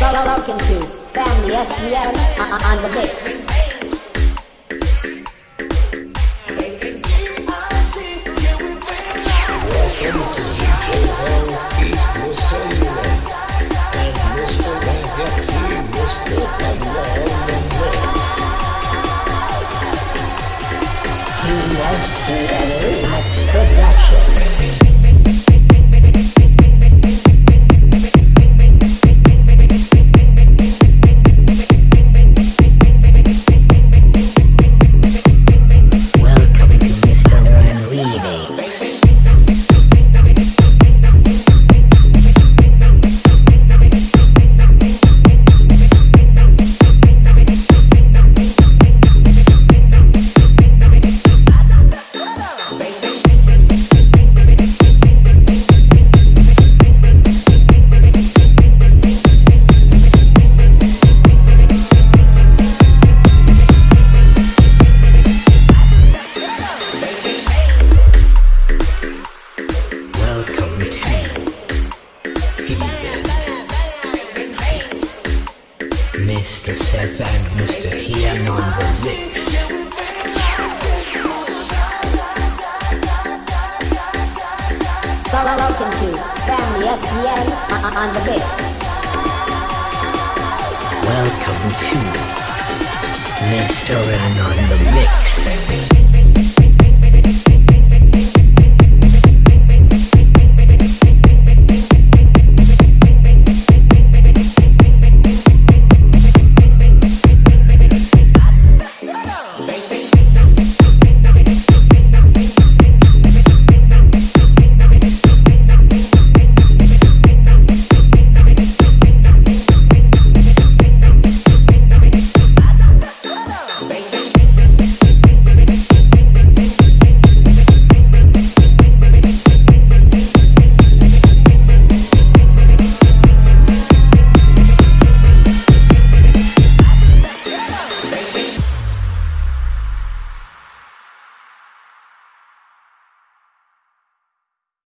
Welcome to Family SPM on, the mix. Production. Mr. Seth and Mr. Tian on the mix. Welcome to Family SPM on, the mix. Welcome to Mr. N on the mix.